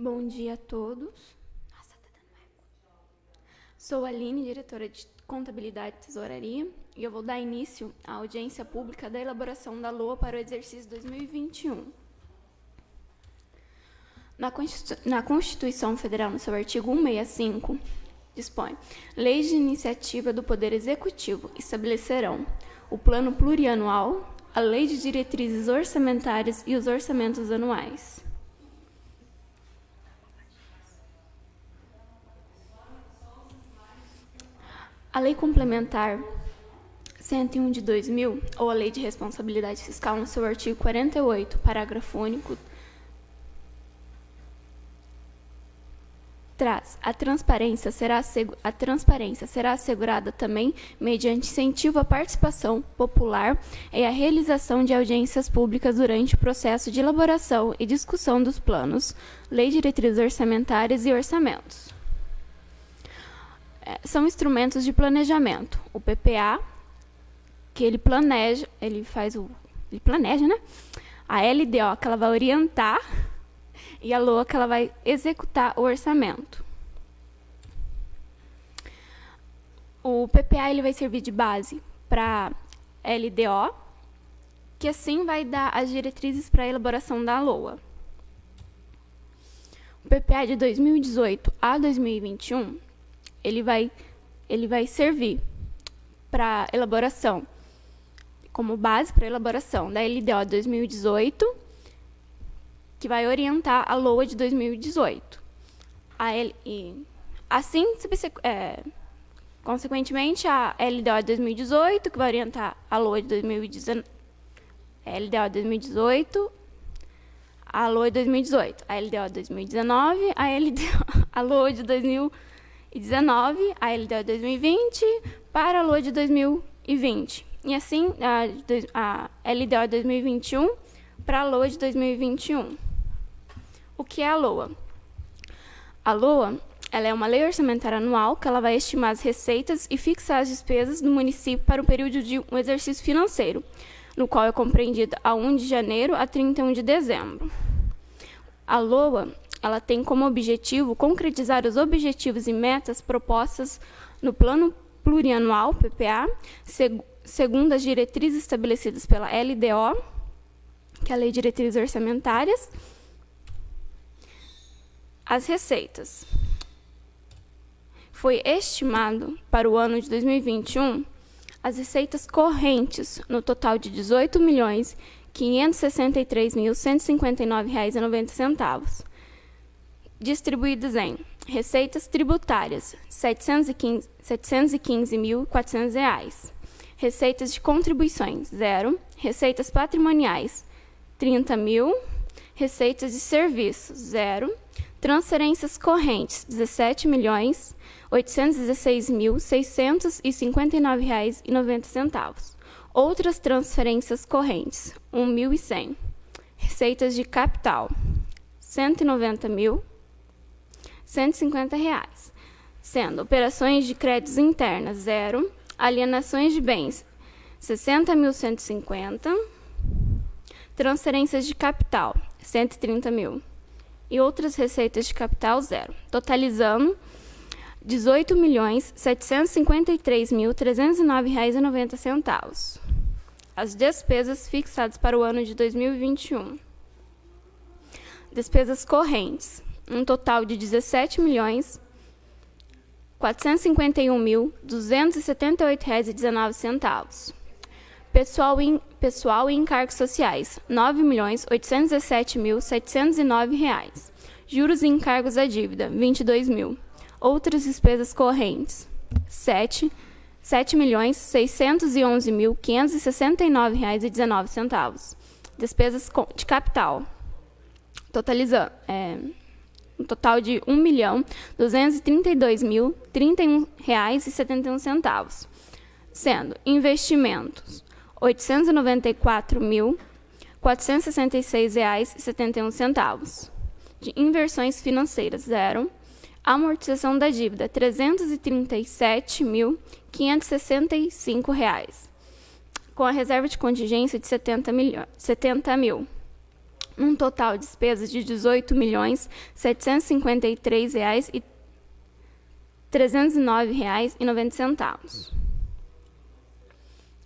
Bom dia a todos. Nossa, tá dando eco. Sou Aline, diretora de Contabilidade e Tesouraria, e eu vou dar início à audiência pública da elaboração da LOA para o exercício 2021. Na Constitu- Na Constituição Federal, no seu artigo 165, dispõe: Leis de iniciativa do Poder Executivo estabelecerão o plano plurianual, a lei de diretrizes orçamentárias e os orçamentos anuais. A Lei Complementar 101 de 2000, ou a Lei de Responsabilidade Fiscal, no seu artigo 48, parágrafo único, traz a transparência será a transparência será assegurada também mediante incentivo à participação popular e à realização de audiências públicas durante o processo de elaboração e discussão dos planos, lei diretrizes orçamentárias e orçamentos. É, São instrumentos de planejamento. O PPA, que ele planeja, ele faz o ele planeja, né? A LDO, que ela vai orientar e a LOA que ela vai executar o orçamento. O PPA ele vai servir de base para LDO, que assim vai dar as diretrizes para a elaboração da LOA. O PPA de 2018 a 2021, ele vai ele vai servir para elaboração como base para elaboração da LDO 2018 que vai orientar a LOA de 2018. A L, e, assim, é, consequentemente, a LDO de 2018, que vai orientar a LOA de 2019. LDO de 2018, a LOA de 2018, a LDO de 2019, a LDO, a LOA de 2019, a LDO de 2020, para a LOA de 2020. E assim, a, a LDO de 2021 para a LOA de 2021. O que é a LOA? A LOA ela é uma lei orçamentária anual que ela vai estimar as receitas e fixar as despesas do município para o período de um exercício financeiro, no qual é compreendida a 1 de janeiro a 31 de dezembro. A LOA ela tem como objetivo concretizar os objetivos e metas propostas no Plano Plurianual, PPA, seg- segundo as diretrizes estabelecidas pela LDO, que é a Lei de Diretrizes Orçamentárias, as receitas. Foi estimado para o ano de 2021 as receitas correntes no total de R$ 18 milhões 563.159,90, distribuídas em receitas tributárias R$ 715 715.400, receitas de contribuições zero, receitas patrimoniais 30 mil, receitas de serviços zero, transferências correntes 17 milhões 816.659 reais e 90 centavos. Outras transferências correntes 1.100. Receitas de capital 190 mil 150 reais, sendo operações de créditos internas zero, alienações de bens 60.150, transferências de capital 130 mil e outras receitas de capital zero, totalizando R$ 18.753.309,90. As despesas fixadas para o ano de 2021. Despesas correntes, um total de R$ 17 milhões 451.278,19. Pessoal, em, pessoal e encargos sociais, 9.817.709 reais. Juros e encargos à dívida, R$ 22 mil. Outras despesas correntes, R$ 7 7.611.569,19. reais e 19 centavos. Despesas de capital, totalizando é, um total de R$ 1.232.031,71, sendo investimentos R$ 894.466,71, de inversões financeiras zero, amortização da dívida 337.565 reais, com a reserva de contingência de 70, milho- 70 mil. Num total de despesas de R$ 18.753,309,90.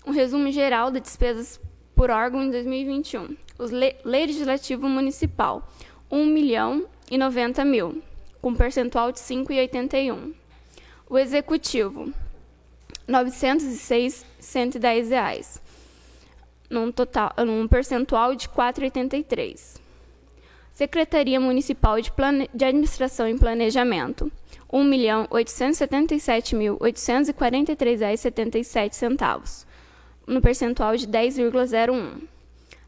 Um resumo geral das despesas por órgão em 2021. O Legislativo Municipal, R$ 1 milhão e 90 mil, com percentual de 5,81. O Executivo, 906,110 reais, num, total, num percentual de 4,83. Secretaria Municipal de, Plane... de Administração e Planejamento, R$ 1.877.843,77, no percentual de 10,01.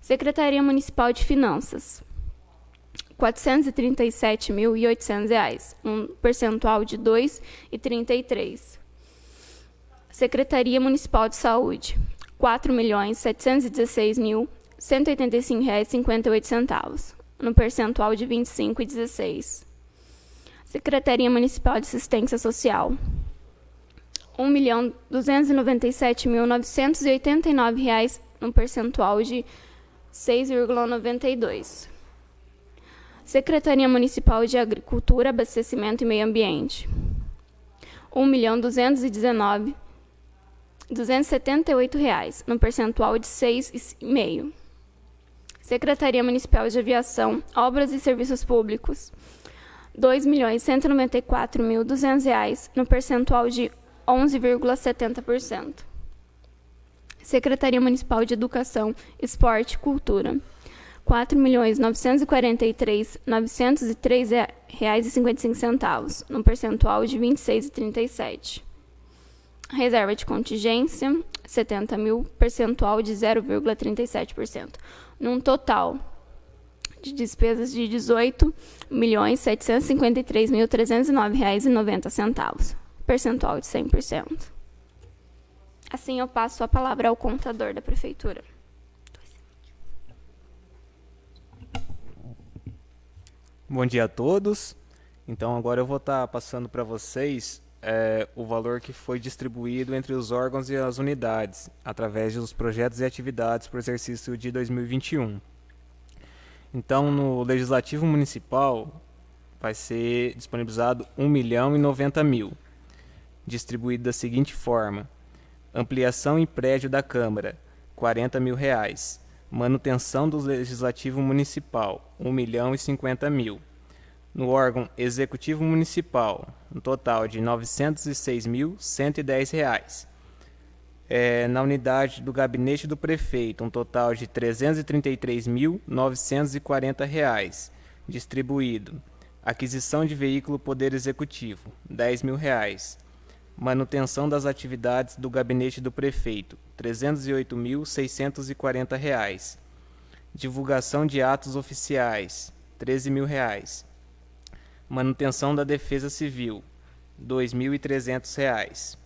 Secretaria Municipal de Finanças, R$ 437.800, um percentual de 2,33. Secretaria Municipal de Saúde, 4.716.185,58, no percentual de 25,16. Secretaria Municipal de Assistência Social, R$ 1.297.989, no percentual de 6,92. Secretaria Municipal de Agricultura, Abastecimento e Meio Ambiente. R$ 1.219.278, 278 reais, no percentual de 6,5. Secretaria Municipal de Aviação, Obras e Serviços Públicos. 2.194.200 reais, no percentual de 11,70%. Secretaria Municipal de Educação, Esporte e Cultura. R$ 4.943.903,55, no percentual de 26,37. Reserva de contingência, 70 mil, percentual de 0,37%, num total de despesas de R$ 18.753.309,90, percentual de 100%. Assim, eu passo a palavra ao contador da prefeitura. Bom dia a todos. Então, agora eu vou estar passando para vocês é, o valor que foi distribuído entre os órgãos e as unidades, através dos projetos e atividades para o exercício de 2021. Então, no Legislativo Municipal, vai ser disponibilizado R$ 1 milhão e 90 mil, distribuído da seguinte forma: Ampliação em prédio da Câmara, 40 mil reais. Manutenção do Legislativo Municipal, 1 milhão e 50 mil. No órgão Executivo Municipal, um total de 906.110 reais. É, na unidade do Gabinete do Prefeito, um total de 333.940 reais, distribuído. Aquisição de veículo Poder Executivo, R$ 10 mil. Reais Manutenção das atividades do gabinete do prefeito, R$ 308.640. Divulgação de atos oficiais, 13 mil reais. Manutenção da defesa civil, R$ 2.300.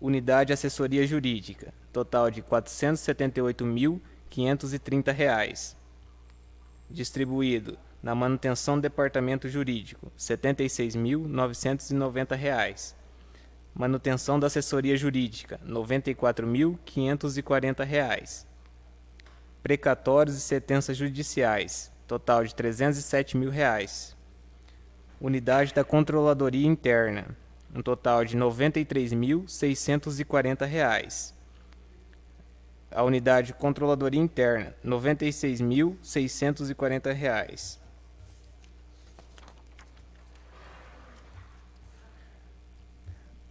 Unidade assessoria jurídica, total de R$ 478.530. Distribuído na manutenção do departamento jurídico, R$ 76.990 Manutenção da assessoria jurídica, R$ 94.540. Precatórios e sentenças judiciais, total de 307 mil reais. Unidade da Controladoria Interna, um total de R$ 93.640. A unidade de Controladoria Interna, R$ 96.640.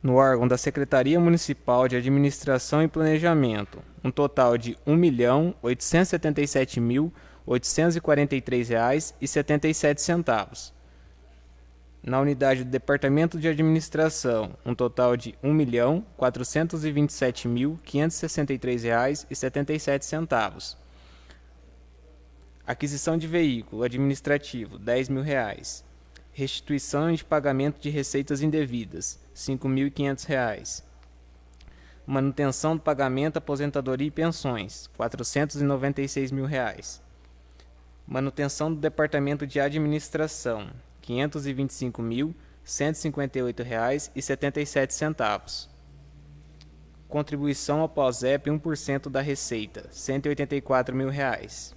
no órgão da Secretaria Municipal de Administração e Planejamento, um total de R$ 1.877.843,77. Na unidade do Departamento de Administração, um total de R$ 1.427.563,77. Aquisição de veículo administrativo, R$ 10 mil. Reais restituição de pagamento de receitas indevidas, R$ 5.500. Manutenção do pagamento, aposentadoria e pensões, 496 mil reais. Manutenção do Departamento de Administração, 525.158,77. Contribuição ao POSEP 1% da receita, R$ 184 mil. Reais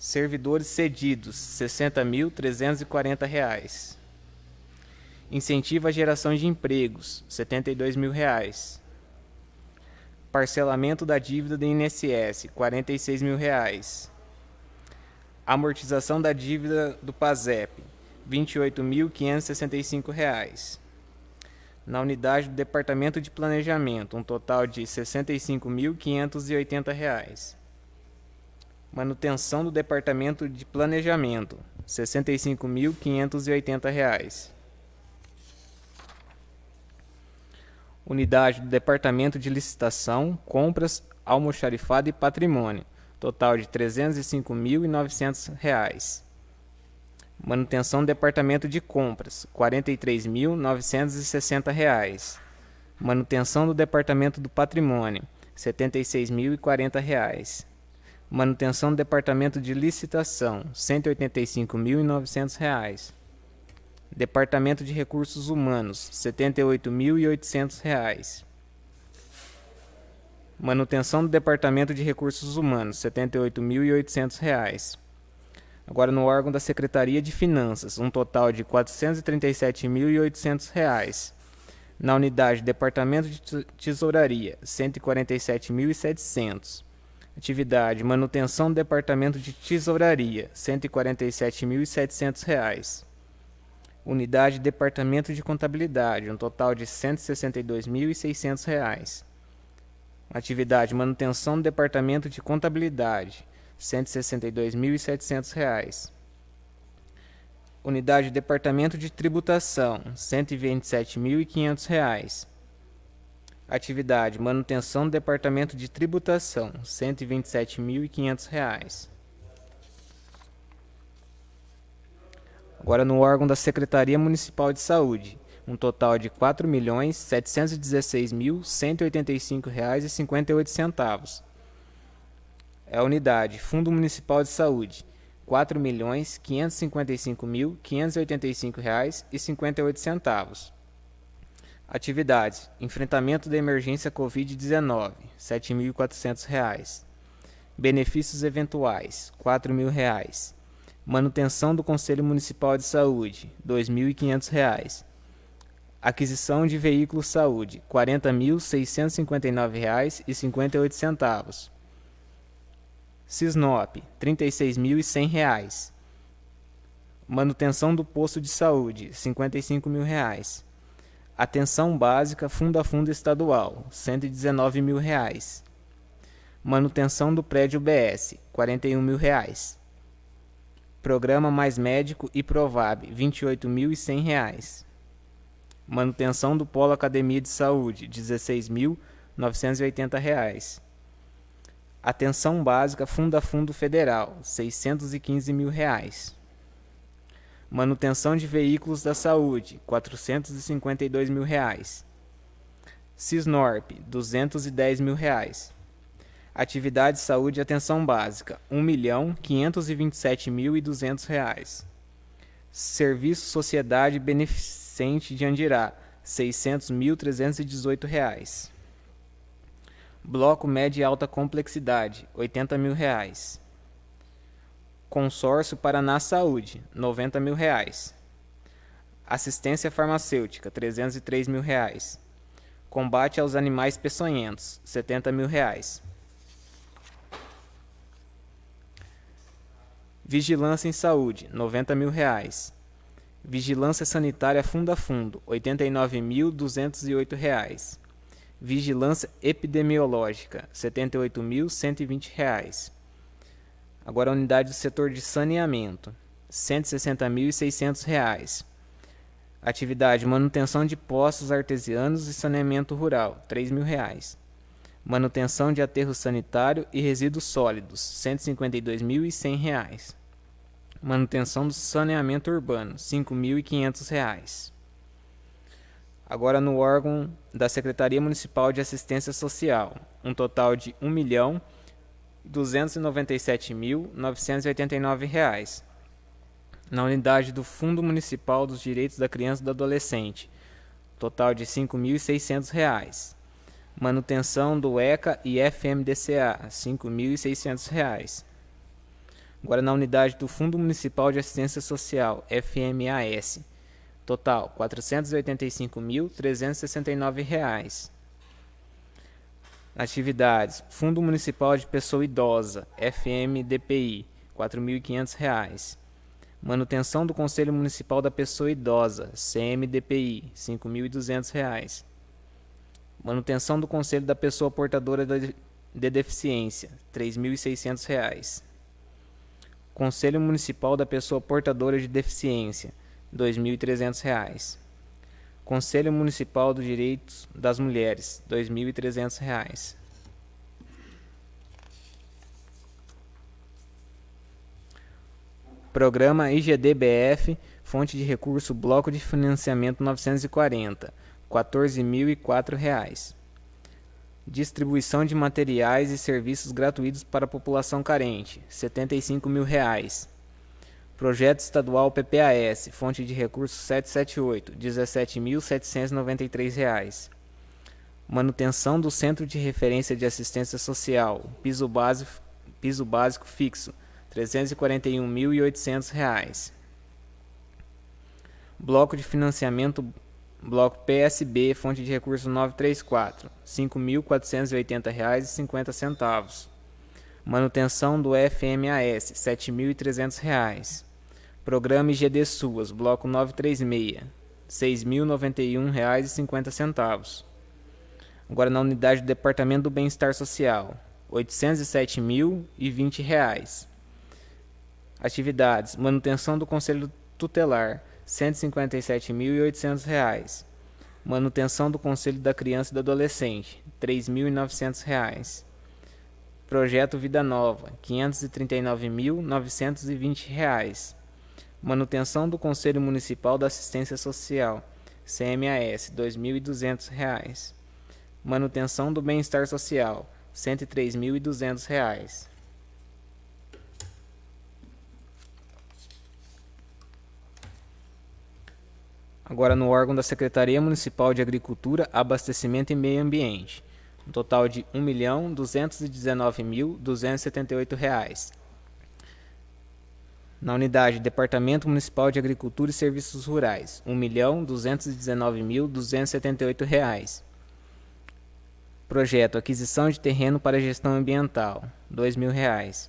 Servidores cedidos, R$ 60.340. Incentivo à geração de empregos, 72 mil reais. Parcelamento da dívida do INSS, 46 mil reais. Amortização da dívida do PASEP, R$ 28.565. Na unidade do Departamento de Planejamento, um total de R$ 65.580. Manutenção do Departamento de Planejamento, R$ 65.580. Unidade do Departamento de Licitação, Compras, Almoxarifado e Patrimônio, total de R$ 305.900. Manutenção do Departamento de Compras, R$ 43.960. Manutenção do Departamento do Patrimônio, R$ 76.040. Manutenção do Departamento de Licitação, R$ 185.900. Departamento de Recursos Humanos, R$ 78.800. Manutenção do Departamento de Recursos Humanos, R$ 78.800. Agora no órgão da Secretaria de Finanças, um total de R$ 437.800. Na unidade Departamento de Tesouraria, R$ 147.700. Atividade manutenção do Departamento de Tesouraria, R$ 147.700. Unidade Departamento de Contabilidade, um total de R$ 162.600. Atividade manutenção do Departamento de Contabilidade, R$ 162.700. Unidade Departamento de Tributação, R$ 127.500. Atividade manutenção do Departamento de Tributação, R$ 127.500. Agora no órgão da Secretaria Municipal de Saúde, um total de R$ 4.716.185,58. É a unidade Fundo Municipal de Saúde, R$ 4.555.585,58. Atividades: Enfrentamento da emergência Covid-19, R$ 7.400. Benefícios eventuais, R$ 4.000. Manutenção do Conselho Municipal de Saúde, R$ 2.500. Aquisição de veículos saúde, R$ 40.659,58. Cisnop, R$ 36.100. Manutenção do posto de saúde, 55 mil reais. Atenção básica fundo a fundo estadual, 119 mil reais. Manutenção do prédio BS, 41 mil reais. Programa Mais Médico e Provab, R$ 28.100. Manutenção do Polo Academia de Saúde, R$ 16.980. Atenção Básica Fundo a Fundo Federal, 615 mil reais. Manutenção de Veículos da Saúde, 452 mil reais. Cisnorp, 210 mil reais. Atividade Saúde e Atenção Básica, R$ 1.527.200. Serviço Sociedade Beneficente de Andirá, R$ 600.318. Bloco Média e Alta Complexidade, 80 mil reais. Consórcio Paraná Saúde, 90 mil reais. Assistência Farmacêutica, 303 mil reais. Combate aos Animais Peçonhentos, 70 mil reais. Vigilância em Saúde, 90 mil reais. Vigilância Sanitária Fundo a Fundo, R$ 89.208. Vigilância Epidemiológica, R$ 78.120. Agora a unidade do setor de saneamento, R$ 160.600. Atividade manutenção de poços artesianos e saneamento rural, R$ 3.000. Manutenção de aterro sanitário e resíduos sólidos, R$ 152.100. Manutenção do saneamento urbano, R$ 5.500. Agora no órgão da Secretaria Municipal de Assistência Social, um total de R$ 1.297.989. Na unidade do Fundo Municipal dos Direitos da Criança e do Adolescente, total de R$ 5.600. Manutenção do ECA e FMDCA, R$ 5.600 Agora na unidade do Fundo Municipal de Assistência Social, FMAS, total R$ 485.369. Atividades: Fundo Municipal de Pessoa Idosa, FMDPI, R$ 4.500. Manutenção do Conselho Municipal da Pessoa Idosa, CMDPI, R$ 5.200. Manutenção do Conselho da Pessoa Portadora de Deficiência, R$ 3.600. Conselho Municipal da Pessoa Portadora de Deficiência, R$ 2.300. Conselho Municipal dos Direitos das Mulheres, R$ 2.300. Programa IGDBF, fonte de recurso Bloco de Financiamento 940, R$ 14.004. Distribuição de materiais e serviços gratuitos para a população carente, 75 mil reais. Projeto Estadual PPAS, fonte de recursos 778, R$ 17.793. Manutenção do Centro de Referência de Assistência Social, piso básico, piso básico fixo, R$ 341.800. Bloco de financiamento Bloco PSB, fonte de recurso 934, R$ 5.480,50. Manutenção do FMAS, R$ 7.300. Programa IGD SUAS, Bloco 936, R$ 6.091,50. Agora na unidade do Departamento do Bem-Estar Social, R$ 807.020. Atividades: manutenção do Conselho Tutelar, R$ 157.800. Manutenção do Conselho da Criança e do Adolescente, R$ 3.900. Projeto Vida Nova, R$ 539.920. Manutenção do Conselho Municipal da Assistência Social, CMAS, R$ 2.200. Manutenção do Bem-Estar Social, R$ 103.200. agora no órgão da Secretaria Municipal de Agricultura, Abastecimento e Meio Ambiente, um total de R$ 1.219.278. Na unidade Departamento Municipal de Agricultura e Serviços Rurais, R$ 1.219.278. Projeto Aquisição de Terreno para Gestão Ambiental, R$ 2.000.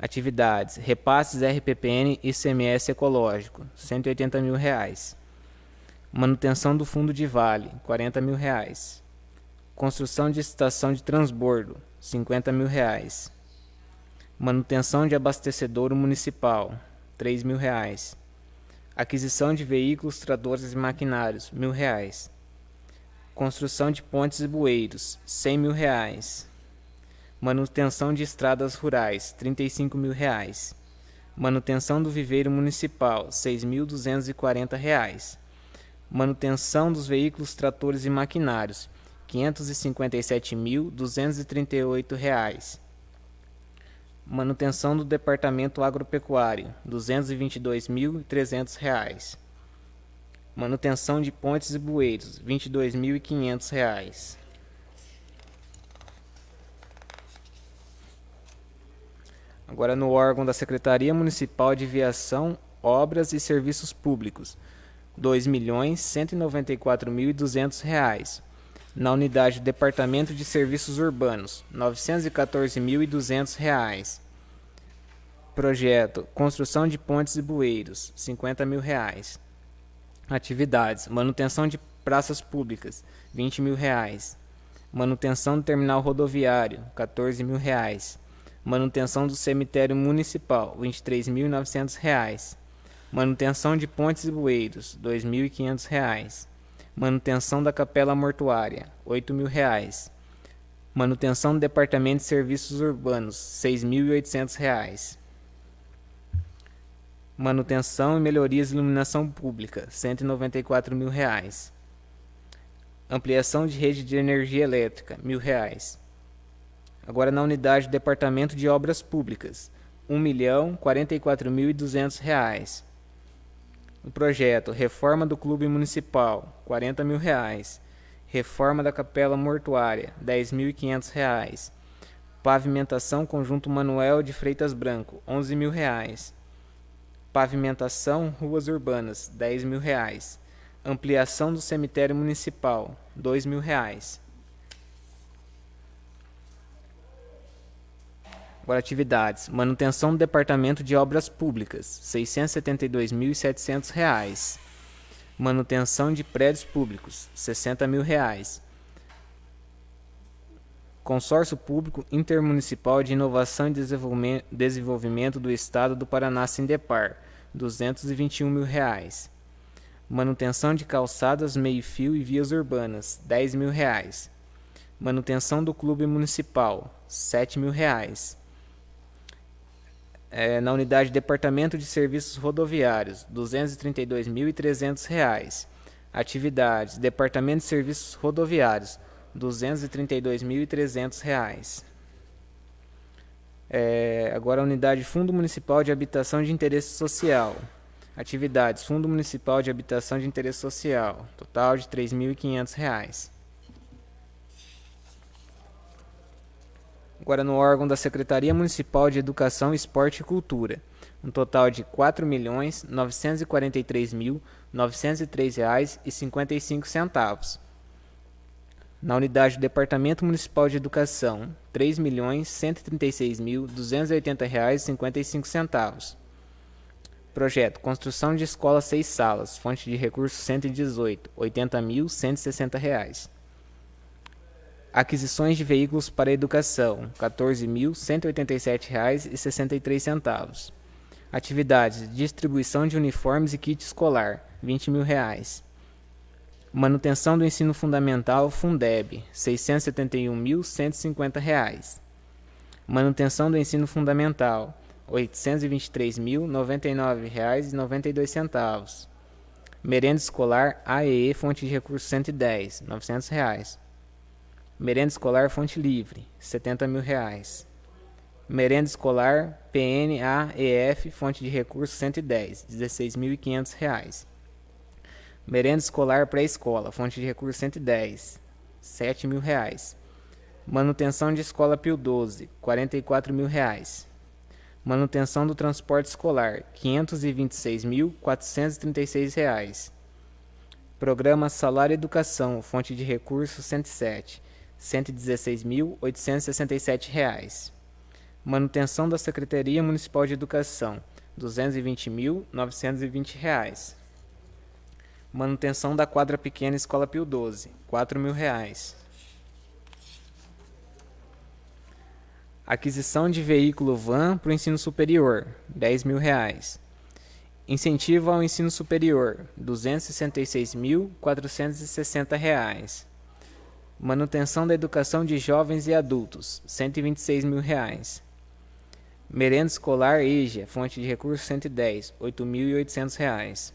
Atividades: Repasses RPPN e CMS Ecológico, 180 mil reais. Manutenção do fundo de vale, 40 mil reais. Construção de estação de transbordo, 50 mil reais. Manutenção de abastecedouro municipal, 3 mil reais. Aquisição de veículos, tratores e maquinários, mil reais. Construção de pontes e bueiros, 100 mil reais. Manutenção de estradas rurais, 35 mil reais. Manutenção do viveiro municipal, 6.240 reais manutenção dos veículos, tratores e maquinários, R$ 557.238. Manutenção do Departamento Agropecuário, R$ 222.300. Manutenção de pontes e bueiros, R$ 22.500. Agora no órgão da Secretaria Municipal de Viação, Obras e Serviços Públicos, R$ 2.194.200. Na unidade do Departamento de Serviços Urbanos, R$ 914.200. Projeto Construção de Pontes e Bueiros, 50 mil reais. Atividades: Manutenção de praças públicas, 20 mil reais. Manutenção do terminal rodoviário, 14 mil reais. Manutenção do cemitério municipal, R$ 23.900. Manutenção de pontes e bueiros, R$ 2.500. Manutenção da capela mortuária, R$ 8.000. Manutenção do Departamento de Serviços Urbanos, R$ 6.800. Manutenção e melhorias de iluminação pública, 194 mil reais. Ampliação de rede de energia elétrica, R$ 1.000. Agora na unidade do Departamento de Obras Públicas, R$ 1.044.200. O projeto Reforma do Clube Municipal, 40 mil reais. Reforma da Capela Mortuária, 10.500 reais. Pavimentação Conjunto Manuel de Freitas Branco, 11 mil reais. Pavimentação Ruas Urbanas, 10 mil reais. Ampliação do cemitério municipal, 2 mil reais. Agora, atividades. Manutenção do Departamento de Obras Públicas, R$ 672.700. Manutenção de prédios públicos, 60 mil reais. Consórcio Público Intermunicipal de Inovação e Desenvolvimento do Estado do Paraná, Sindepar, 221 mil reais. Manutenção de calçadas, meio-fio e vias urbanas, 10 mil reais. Manutenção do Clube Municipal, 7 mil reais é, na unidade Departamento de Serviços Rodoviários, R$ 232.300. Atividades: Departamento de Serviços Rodoviários, R$ 232.300. É, agora a unidade Fundo Municipal de Habitação de Interesse Social. Atividades: Fundo Municipal de Habitação de Interesse Social, total de R$ 3.500. agora no órgão da Secretaria Municipal de Educação, Esporte e Cultura, um total de R$ 4.943.903,55. Na unidade do Departamento Municipal de Educação, R$ 3.136.280,55. Projeto: Construção de escola seis salas, fonte de recursos 118, R$ 80.160. Aquisições de veículos para educação, R$ 14.187,63. Atividades: distribuição de uniformes e kit escolar, 20 mil reais. Manutenção do ensino fundamental, Fundeb, R$ 671.150. Manutenção do ensino fundamental, R$ 823.099,92. Merenda escolar AEE, fonte de recursos 110, 900 reais. Merenda escolar Fonte Livre, 70 mil reais. Merenda escolar PNAEF, fonte de recursos 110, 16.500 reais. Merenda escolar pré-escola, fonte de recursos 110, 7 mil reais. Manutenção de escola Pio 12, 44 mil reais. Manutenção do transporte escolar, 526.436 reais. Programa Salário Educação, fonte de recursos 107, R$ 116.867. Manutenção da Secretaria Municipal de Educação, R$ 220.920. Manutenção da quadra pequena Escola Pio 12, R$ 4.000. Aquisição de veículo van para o ensino superior, R$ 10.000. Incentivo ao ensino superior, R$ 266.460. Manutenção da educação de jovens e adultos, 126 mil reais. Merenda escolar EJA, fonte de recursos 110, 8.800 reais.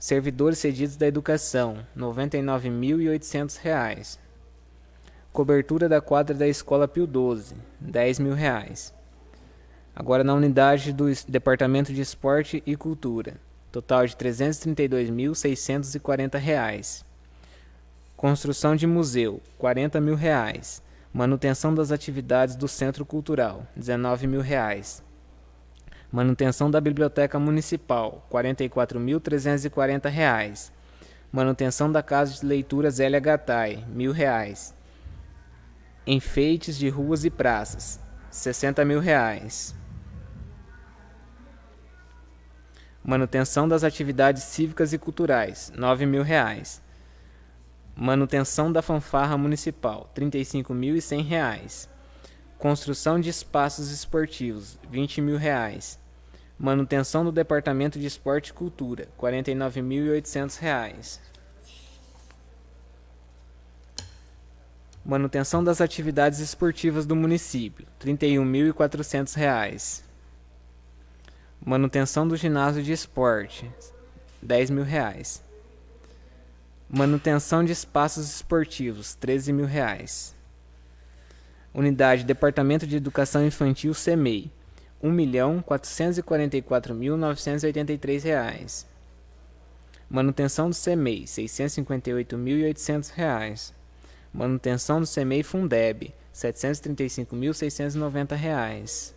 Servidores cedidos da educação, R$ 99.800. Cobertura da quadra da escola Pio 12, 10 mil reais. Agora na unidade do Departamento de Esporte e Cultura, total de R$ 332.640. Construção de museu, 40 mil reais. Manutenção das atividades do Centro Cultural, 19 mil reais. Manutenção da Biblioteca Municipal, 44.340 reais. Manutenção da Casa de Leitura Zélia Gattai, mil reais. Enfeites de ruas e praças, 60 mil reais. Manutenção das atividades cívicas e culturais, 9 mil reais. Manutenção da fanfarra municipal, R$ 35.100. Construção de espaços esportivos, 20 mil reais. Manutenção do Departamento de Esporte e Cultura, R$ 49.800. Manutenção das atividades esportivas do município, R$ 31.400. Manutenção do ginásio de esporte, 10 mil reais. Manutenção de espaços esportivos, 13 mil reais. Unidade Departamento de Educação Infantil CEMEI, um milhão quatrocentos e quarenta e quatro mil novecentos e oitenta e três reais. Manutenção do CEMEI, seiscentos e cinquenta e oito mil e oitocentos reais. Manutenção do CEMEI Fundeb, 735.690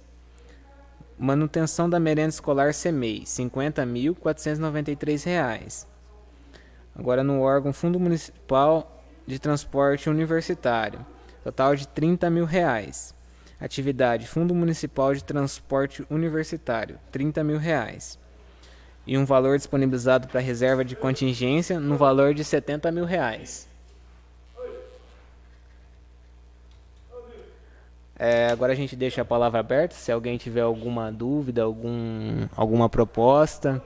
Manutenção da merenda escolar CEMEI, R$ 50.493. Agora no órgão Fundo Municipal de Transporte Universitário, total de 30 mil reais. Atividade Fundo Municipal de Transporte Universitário, 30 mil reais. E um valor disponibilizado para reserva de contingência no valor de 70 mil reais. É, agora a gente deixa a palavra aberta, se alguém tiver alguma dúvida, algum, alguma proposta.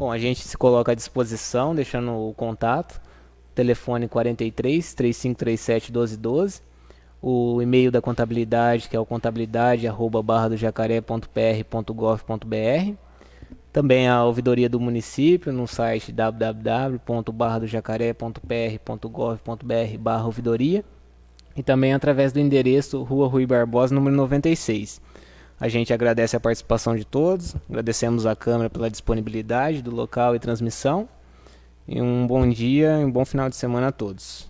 Bom, a gente se coloca à disposição, deixando o contato. Telefone 43 3537 1212, o e-mail da contabilidade, que é o contabilidade arroba barra do jacaré.pr.gov.br, também a ouvidoria do município no site www.barradojacaré.pr.gov.br barra ouvidoria. E também através do endereço Rua Rui Barbosa, número 96. A gente agradece a participação de todos, agradecemos a Câmara pela disponibilidade do local e transmissão. E um bom dia e um bom final de semana a todos.